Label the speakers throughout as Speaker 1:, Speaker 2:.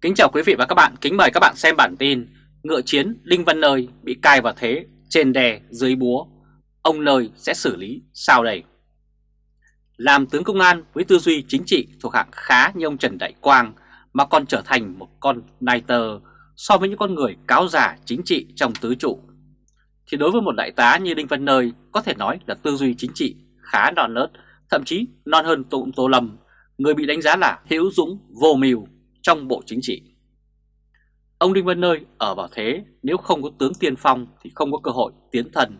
Speaker 1: Kính chào quý vị và các bạn, kính mời các bạn xem bản tin Ngựa chiến Đinh Văn Nơi bị cai vào thế, trên đè, dưới búa. Ông Nơi sẽ xử lý sao đây? Làm tướng công an với tư duy chính trị thuộc hạng khá như ông Trần Đại Quang Mà còn trở thành một con nai tơ so với những con người cáo giả chính trị trong tứ trụ. Thì đối với một đại tá như Đinh Văn Nơi có thể nói là tư duy chính trị khá non nớt Thậm chí non hơn tụng Tô Lâm Người bị đánh giá là hữu dũng vô mưu trong Bộ Chính trị. Ông Đinh Văn Nơi ở vào thế nếu không có tướng tiên phong thì không có cơ hội tiến thần,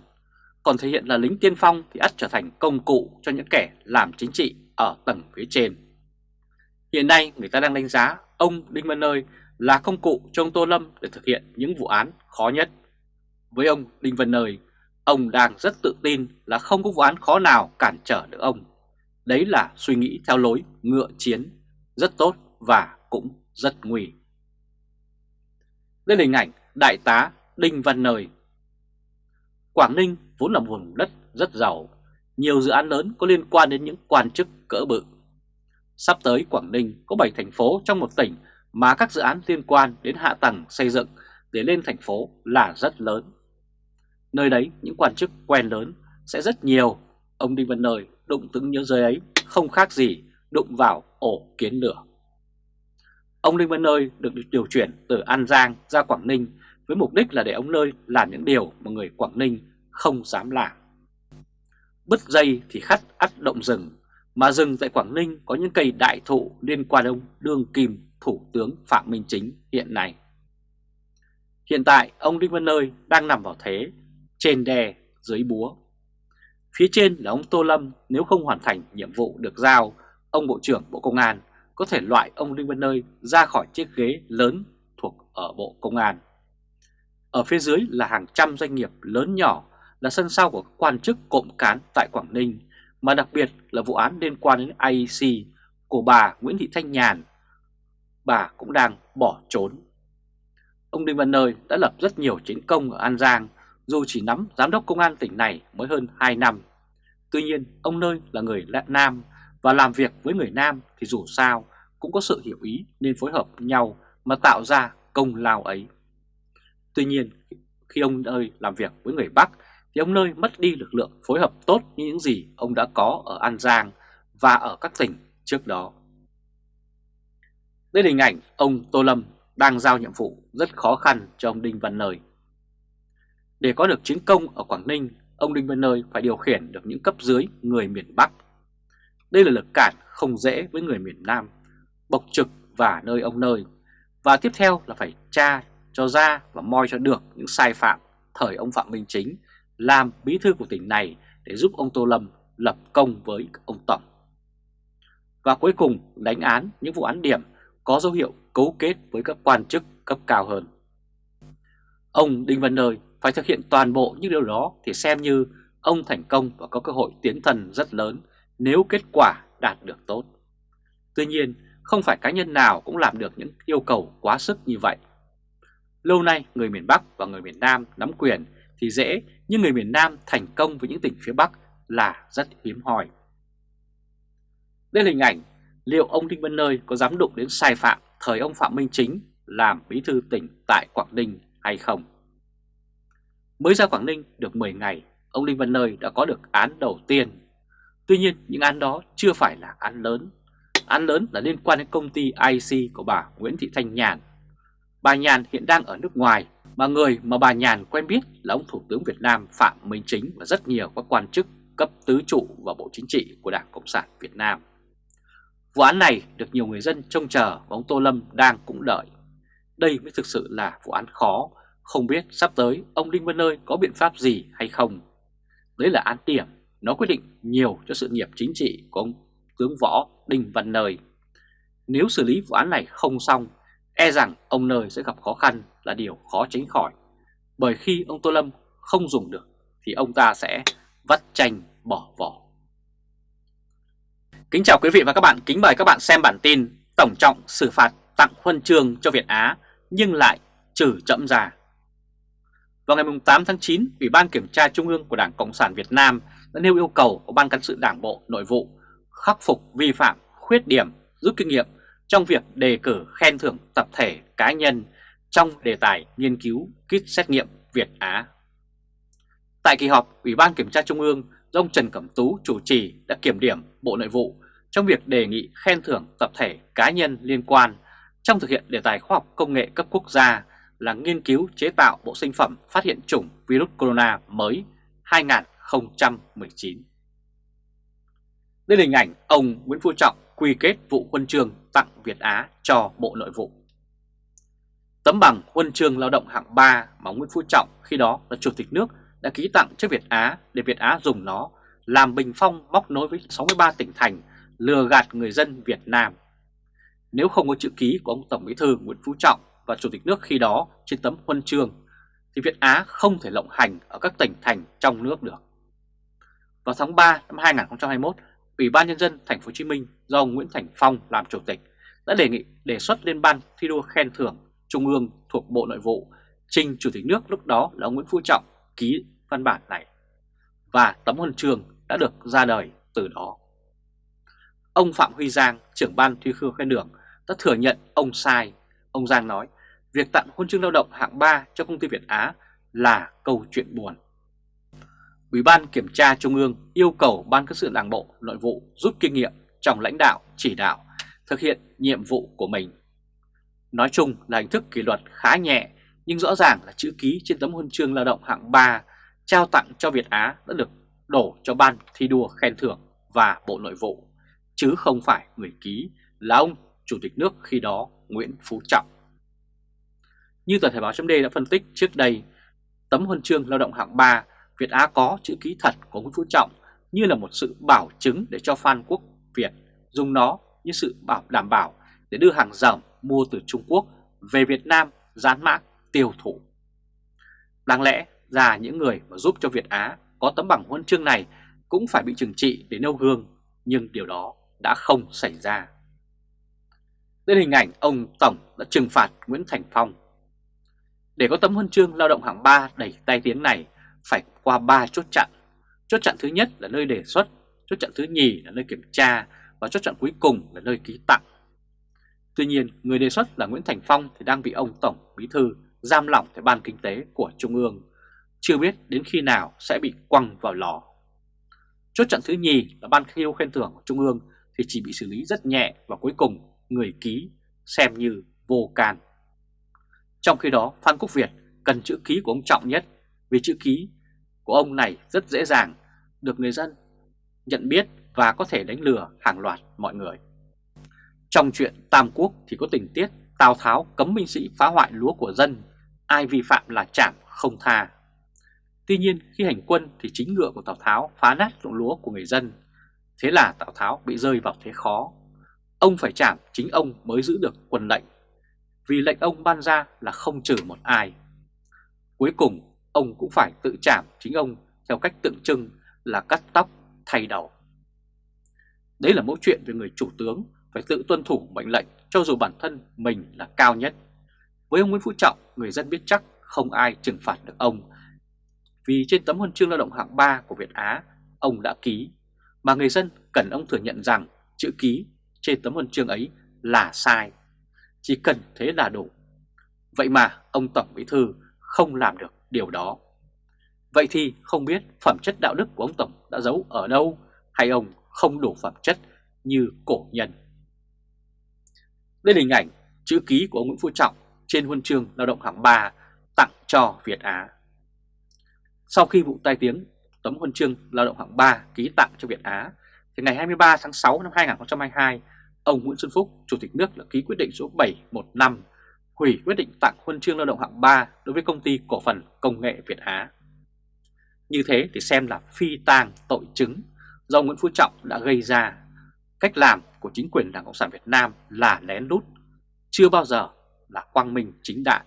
Speaker 1: còn thể hiện là lính tiên phong thì ắt trở thành công cụ cho những kẻ làm chính trị ở tầng phía trên. Hiện nay người ta đang đánh giá ông Đinh Văn Nơi là công cụ cho ông Tô Lâm để thực hiện những vụ án khó nhất. Với ông Đinh Văn Nơi, ông đang rất tự tin là không có vụ án khó nào cản trở được ông. Đấy là suy nghĩ theo lối ngựa chiến, rất tốt và cũng rất nguy. Đây là hình ảnh Đại tá Đinh Văn Nơi. Quảng Ninh vốn là một vùng đất rất giàu, nhiều dự án lớn có liên quan đến những quan chức cỡ bự. Sắp tới Quảng Ninh có 7 thành phố trong một tỉnh mà các dự án liên quan đến hạ tầng xây dựng để lên thành phố là rất lớn. Nơi đấy những quan chức quen lớn sẽ rất nhiều, ông Đinh Văn Nơi đụng tướng nhớ rơi ấy không khác gì đụng vào ổ kiến lửa. Ông Đinh Văn Nơi được điều chuyển từ An Giang ra Quảng Ninh với mục đích là để ông Nơi làm những điều mà người Quảng Ninh không dám làm. Bứt dây thì khắt ắt động rừng, mà rừng tại Quảng Ninh có những cây đại thụ liên quan ông Đương Kim Thủ tướng Phạm Minh Chính hiện nay. Hiện tại ông Đinh Văn Nơi đang nằm vào thế, trên đè, dưới búa. Phía trên là ông Tô Lâm nếu không hoàn thành nhiệm vụ được giao, ông Bộ trưởng Bộ Công an có thể loại ông Đinh Văn Nơi ra khỏi chiếc ghế lớn thuộc ở Bộ Công an. Ở phía dưới là hàng trăm doanh nghiệp lớn nhỏ là sân sau của quan chức cộng cán tại Quảng Ninh, mà đặc biệt là vụ án liên quan đến IEC của bà Nguyễn Thị Thanh Nhàn. Bà cũng đang bỏ trốn. Ông Đinh Văn Nơi đã lập rất nhiều chiến công ở An Giang, dù chỉ nắm giám đốc công an tỉnh này mới hơn 2 năm. Tuy nhiên, ông Nơi là người Nam và làm việc với người Nam thì dù sao cũng có sự hiểu ý nên phối hợp nhau mà tạo ra công lao ấy. Tuy nhiên, khi ông Nơi làm việc với người Bắc thì ông Nơi mất đi lực lượng phối hợp tốt như những gì ông đã có ở An Giang và ở các tỉnh trước đó. Đây là hình ảnh ông Tô Lâm đang giao nhiệm vụ rất khó khăn cho ông Đinh Văn Nơi. Để có được chiến công ở Quảng Ninh, ông Đinh Văn Nơi phải điều khiển được những cấp dưới người miền Bắc đây là lực cản không dễ với người miền Nam, bộc trực và nơi ông nơi. Và tiếp theo là phải tra cho ra và moi cho được những sai phạm thời ông Phạm Minh Chính làm bí thư của tỉnh này để giúp ông Tô Lâm lập công với ông Tổng. Và cuối cùng đánh án những vụ án điểm có dấu hiệu cấu kết với các quan chức cấp cao hơn. Ông Đinh Văn Nơi phải thực hiện toàn bộ những điều đó thì xem như ông thành công và có cơ hội tiến thần rất lớn nếu kết quả đạt được tốt. Tuy nhiên, không phải cá nhân nào cũng làm được những yêu cầu quá sức như vậy. Lâu nay, người miền Bắc và người miền Nam nắm quyền thì dễ, nhưng người miền Nam thành công với những tỉnh phía Bắc là rất hiếm hoi. Đây là hình ảnh liệu ông Đinh Văn Nơi có dám đụng đến sai phạm thời ông Phạm Minh Chính làm bí thư tỉnh tại Quảng Ninh hay không. Mới ra Quảng Ninh được 10 ngày, ông Đinh Văn Nơi đã có được án đầu tiên Tuy nhiên những án đó chưa phải là án lớn. Án lớn là liên quan đến công ty IC của bà Nguyễn Thị Thanh Nhàn. Bà Nhàn hiện đang ở nước ngoài mà người mà bà Nhàn quen biết là ông Thủ tướng Việt Nam Phạm Minh Chính và rất nhiều các quan chức cấp tứ trụ và Bộ Chính trị của Đảng Cộng sản Việt Nam. Vụ án này được nhiều người dân trông chờ và ông Tô Lâm đang cũng đợi. Đây mới thực sự là vụ án khó, không biết sắp tới ông Đinh Văn Nơi có biện pháp gì hay không. Đấy là án điểm nó quyết định nhiều cho sự nghiệp chính trị của ông tướng võ Đinh Văn Nơi. Nếu xử lý vụ án này không xong, e rằng ông Nơi sẽ gặp khó khăn là điều khó tránh khỏi. Bởi khi ông Tô Lâm không dùng được thì ông ta sẽ vắt chanh bỏ vỏ. Kính chào quý vị và các bạn, kính mời các bạn xem bản tin Tổng trọng xử phạt tặng huân chương cho Việt Á nhưng lại trừ chậm già Vào ngày 8 tháng 9, Ủy ban Kiểm tra Trung ương của Đảng Cộng sản Việt Nam đã nêu yêu cầu của Ban cán sự Đảng Bộ Nội vụ khắc phục vi phạm, khuyết điểm, rút kinh nghiệm trong việc đề cử khen thưởng tập thể cá nhân trong đề tài nghiên cứu kit xét nghiệm Việt Á. Tại kỳ họp, Ủy ban Kiểm tra Trung ương do ông Trần Cẩm Tú chủ trì đã kiểm điểm Bộ Nội vụ trong việc đề nghị khen thưởng tập thể cá nhân liên quan trong thực hiện đề tài khoa học công nghệ cấp quốc gia là nghiên cứu chế tạo bộ sinh phẩm phát hiện chủng virus corona mới 2019. Đây là hình ảnh ông Nguyễn Phú Trọng quy kết vụ huân chương tặng Việt Á cho Bộ Nội vụ. Tấm bằng huân chương lao động hạng 3 mà Nguyễn Phú Trọng khi đó là Chủ tịch nước đã ký tặng cho Việt Á để Việt Á dùng nó làm bình phong móc nối với 63 tỉnh thành, lừa gạt người dân Việt Nam. Nếu không có chữ ký của ông Tổng Bí thư Nguyễn Phú Trọng và Chủ tịch nước khi đó trên tấm huân chương, thì Việt Á không thể lộng hành ở các tỉnh thành trong nước được. Vào tháng 3 năm 2021, Ủy ban nhân dân thành phố Hồ Chí Minh do ông Nguyễn Thành Phong làm chủ tịch đã đề nghị đề xuất lên ban thi đua khen thưởng Trung ương thuộc Bộ Nội vụ trình Chủ tịch nước lúc đó là ông Nguyễn Phú Trọng ký văn bản này và tấm huân chương đã được ra đời từ đó. Ông Phạm Huy Giang, trưởng ban thi đua khen thưởng đã thừa nhận ông sai. Ông Giang nói việc tặng huân chương lao động hạng 3 cho công ty Việt Á là câu chuyện buồn. Ủy ban Kiểm tra Trung ương yêu cầu Ban Cán sự Đảng Bộ Nội vụ rút kinh nghiệm trong lãnh đạo, chỉ đạo, thực hiện nhiệm vụ của mình. Nói chung là hình thức kỷ luật khá nhẹ nhưng rõ ràng là chữ ký trên tấm huân chương lao động hạng 3 trao tặng cho Việt Á đã được đổ cho Ban thi đua khen thưởng và Bộ Nội vụ, chứ không phải người ký là ông Chủ tịch nước khi đó Nguyễn Phú Trọng. Như tờ Thể báo chấm đã phân tích trước đây, tấm huân chương lao động hạng 3 Việt Á có chữ ký thật của Nguyễn Phú Trọng như là một sự bảo chứng để cho Phan Quốc Việt dùng nó như sự bảo đảm bảo để đưa hàng ròng mua từ Trung Quốc về Việt Nam dán mã tiêu thụ. Đáng lẽ ra những người mà giúp cho Việt Á có tấm bằng huân chương này cũng phải bị trừng trị để nêu gương, nhưng điều đó đã không xảy ra. Đây hình ảnh ông Tổng đã trừng phạt Nguyễn Thành Phong. Để có tấm huân chương lao động hạng 3 đầy tay tiếng này phải qua 3 chốt chặn. Chốt chặn thứ nhất là nơi đề xuất, chốt chặn thứ nhì là nơi kiểm tra và chốt chặn cuối cùng là nơi ký tặng. Tuy nhiên, người đề xuất là Nguyễn Thành Phong thì đang bị ông Tổng Bí Thư giam lỏng tại Ban Kinh tế của Trung ương, chưa biết đến khi nào sẽ bị quăng vào lò. Chốt chặn thứ nhì là Ban khiêu khen thưởng của Trung ương thì chỉ bị xử lý rất nhẹ và cuối cùng người ký xem như vô can. Trong khi đó, Phan Quốc Việt cần chữ ký của ông Trọng nhất vì chữ ký của ông này rất dễ dàng được người dân nhận biết và có thể đánh lừa hàng loạt mọi người. Trong chuyện Tam Quốc thì có tình tiết Tào Tháo cấm binh sĩ phá hoại lúa của dân, ai vi phạm là chảm không tha. Tuy nhiên khi hành quân thì chính ngựa của Tào Tháo phá nát ruộng lúa của người dân, thế là Tào Tháo bị rơi vào thế khó. Ông phải chảm chính ông mới giữ được quân lệnh, vì lệnh ông ban ra là không trừ một ai. Cuối cùng ông cũng phải tự chảm chính ông theo cách tượng trưng là cắt tóc thay đầu. Đấy là mẫu chuyện về người chủ tướng phải tự tuân thủ mệnh lệnh cho dù bản thân mình là cao nhất. Với ông Nguyễn Phú Trọng, người dân biết chắc không ai trừng phạt được ông. Vì trên tấm huân chương lao động hạng 3 của Việt Á, ông đã ký, mà người dân cần ông thừa nhận rằng chữ ký trên tấm huân chương ấy là sai. Chỉ cần thế là đủ. Vậy mà ông Tổng Bí Thư không làm được điều đó. Vậy thì không biết phẩm chất đạo đức của ông Tổng đã giấu ở đâu hay ông không đủ phẩm chất như cổ nhân. Đây là hình ảnh chữ ký của ông Nguyễn Phú Trọng trên huân chương lao động hạng 3 tặng cho Việt Á. Sau khi vụ tai tiếng tấm huân chương lao động hạng 3 ký tặng cho Việt Á, thì ngày 23 tháng 6 năm 2022, ông Nguyễn Xuân Phúc, Chủ tịch nước đã ký quyết định số 715 hủy quyết định tặng huân chương lao động hạng 3 đối với công ty cổ phần công nghệ Việt Á. Như thế thì xem là phi tang tội chứng do Nguyễn Phú Trọng đã gây ra. Cách làm của chính quyền Đảng Cộng sản Việt Nam là lén lút, chưa bao giờ là quang minh chính đại.